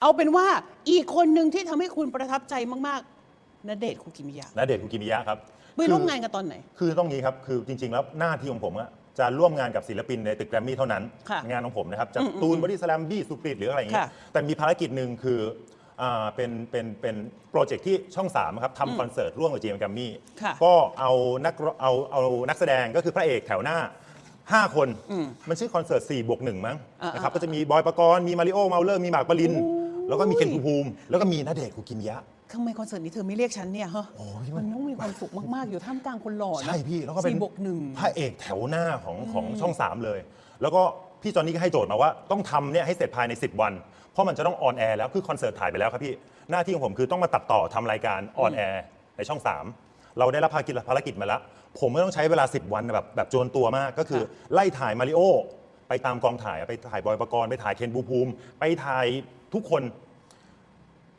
เอาเป็นว่าอีกคนหนึ่งที่ทำให้คุณประทับใจมากๆณเดชน์คุกิมิยะณเดชน์คุกิมิยะครับไปร่วมงานกันตอนไหน คือต้องงี้ครับ คือจริง ๆ แล้วหน้าที่ของผมอะจะร่วมงานกับศิลปินในตึกแกรมมี่เท่านั้น ค่ะงานของผมนะครับจากตูนบอดี้สแลมบี้สุกฤษฎิ์หรืออะไรอย่างเงี้ยค่ะ แต่มีภารกิจหนึ่งคืออ่าเป็นเป็นเป็นโปรเจกต์ที่ช่อง3ครับทำคอนเสิร์ตร่วมกับ GM แกรมมี่ค่ะก็เอานักร้องเอาเอานักแสดงก็คือพระเอกแถวหน้า 5 คน มันชื่อคอนเสิร์ต4บวก1มั้งอ่าๆนะครับก็จะมีบอยปกรณ์มีมาริโอ้ เมาเร่อมีหมากปริญ แล้วก็มีเคนภูมิ แล้วก็มีณเดชน์คุกิมิยะ ทำไมคอนเสิร์ตนี้เธอไม่เรียกฉันเนี่ยฮะโอ้ยมัมันนต้องมีความสุขมาก ๆ อยู่ท่ามกลางคนหล่อนะใช่พี่แล้วก็เป็นสี่บวกหนึ่ง พระเอกแถวหน้าของของช่อง 3 เลย แล้วก็พี่จอนนี่ก็ให้โจทย์มาว่าต้องทำเนี่ยให้เสร็จภายใน 10 วัน เพราะมันจะต้อง on air แล้วคือคอนเสิร์ตถ่ายไปแล้วครับพี่ หน้าที่ของผมคือต้องมาตัดต่อทำรายการ on air ในช่อง 3 เราได้รับภารกิจภารกิจมาแล้ว ผมไม่ต้องใช้เวลา 10 วันแบบแบบโจรตัวมากก็คือ ไล่ถ่ายมาริโอ ไปตามกองถ่ายไปถ่ายบอยปกรณ์ไปถ่ายเคนบูภูมิ ไปถ่ายทุกคน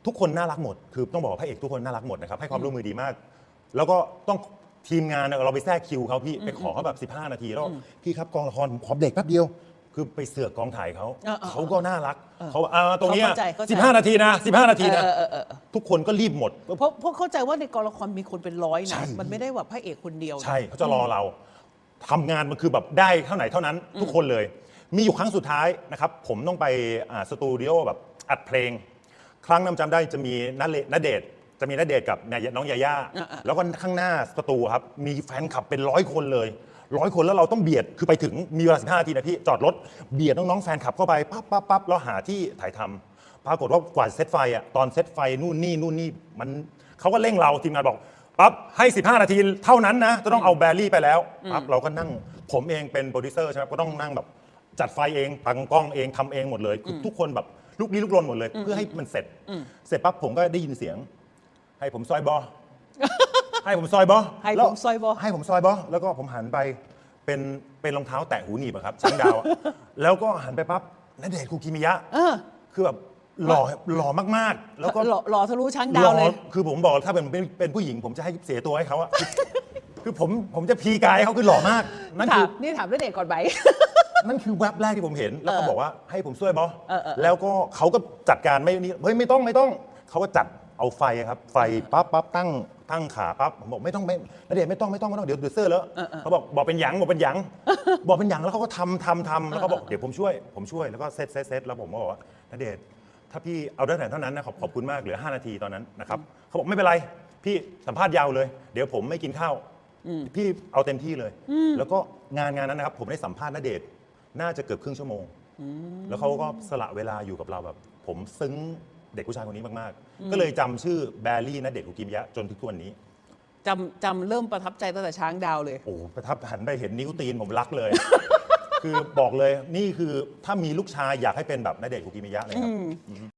ทุกคนน่ารักหมด คือต้องบอกว่าพระเอกทุกคนน่ารักหมดนะครับให้ความร่วมมือดีมาก แล้วก็ต้องทีมงานเนี่ยเราไปแทรกคิวเขาพี่ไปขอเขาแบบ15 นาทีแล้วพี่ครับกองละครผมขอเด็กแป๊บเดียว คือไปเสือกกองถ่ายเขาเออเออเขาก็น่ารักเขาอ่าตรงเนี้ยเข้าใจเข้าใจ15นาทีนะ15นาทีนะเออเออเออเออทุกคนก็รีบหมดเพราะเพราะเข้าใจว่าในกองละครมีคนเป็นร้อยใช่นะมันไม่ได้แบบพระเอกคนเดียวนะใช่เขาจะรอเรา ทำงานมันคือแบบได้เท่าไหนเท่านั้น ทุกคนเลย มีอยู่ครั้งสุดท้ายนะครับ ผมต้องไปอ่าสตูดิโอแบบอัดเพลง ครั้งนั้นจำได้จะมีนเลณเดชน์จะมีนเดชน์กับนายน้องยาย่าอ่าๆแล้วก็ข้างหน้าสตูครับมีแฟนคลับเป็นร้อยคนเลยร้อยคนแล้วเราต้องเบียดคือไปถึงมีเวลา15นาทีนะพี่จอดรถเบียดน้องๆแฟนคลับเข้าไปปั๊บปั๊บปั๊บแล้วหาที่ถ่ายทำปรากฏว่ากว่าเซตไฟอะตอนเซตไฟนู่นนี่นู่นนี่มันเขาก็เร่งเราทีมงานบอก ปั๊บให้ 15 นาทีเท่านั้นนะจะต้องเอาแบรี่ไปแล้วปั๊บเราก็นั่งผมเองเป็นโปรดิวเซอร์ใช่ไหมก็ต้องนั่งแบบจัดไฟเองตั้งกล้องเองทำเองหมดเลยคือทุกคนแบบลุกลี้ลุกลนหมดเลย เพื่อให้มันเสร็จ เสร็จปั๊บผมก็ได้ยินเสียง ให้ผมซอยบ่ให้ผมซอยบ่ให้แล้วผมซอยบ่ให้ผมซอยบ่แล้วก็ผมหันไปเป็นเป็นรองเท้าแตะหูหนีบอะครับช้างดาวอะแล้วก็หันไปปั๊บณเดชน์คูกิมิยะเออคือแบบ หล่อหล่อมากๆ แล้วก็หล่อหล่อทะลุช้างดาวเลย หอคือผมบอกถ้าเป็นเป็นเป็นผู้หญิง ผมจะให้เสียตัวให้เขาอะ คือคือผมผมจะพีกายให้เขาคือหล่อมาก นั่นถาคืมอนี่ถามด้วยเด็กก่อนไหม นั่นคือแวบแรกที่ผมเห็น แล้วเขาบอกว่าให้ผมช่วยบอเออเออเออ แล้วก็เขาก็จัดการไม่นี่เฮ้ยไม่ต้องไม่ต้อง เขาก็จัดเอาไฟครับ ไฟปั๊บปั๊บตั้งตั้งขาปั๊บผมบอกไม่ต้องไม่ณเดชน์ไม่ต้องไม่ต้องไม่ต้องเดี๋ยวเดือดเสื้อแล้วเขาบอกบอกเป็นหยังบอกเป็นหยัง บอกเป็นหยังแล้วเขาก็ทำทำทำแล้วเขาบอกเดี๋ยวผมช่วย ผมช่วยแล้วก็เซตเซตเซตแล้วผมก็บอกว่าณเดชน์ ถ้าพี่เอาได้แต่เท่านั้นนะขอบขอบคุณมากเหลือ 5 นาทีตอนนั้นนะครับเขาบอกไม่เป็นไร พี่สัมภาษณ์ยาวเลย เดี๋ยวผมไม่กินข้าวพี่เอาเต็มที่เลย แล้วก็งานงานนั้นนะครับ ผมได้สัมภาษณ์ณเดชน์น่าจะเกือบครึ่งชั่วโมง แล้วเขาก็สละเวลาอยู่กับเราแบบ ผมซึ้งเด็กผู้ชายคนนี้มากๆ ก็เลยจำชื่อแบรี่ณเดชน์อุกิมยะจนถึงทุกวันนี้ จำจำเริ่มประทับใจตั้งแต่ช้างดาวเลย โอ้โหประทับหันไปเห็นนิ้วตีนผมรักเลย คือบอกเลยนี่คือถ้ามีลูกชายอยากให้เป็นแบบนเดชน์อุกิมิยะเลยครับ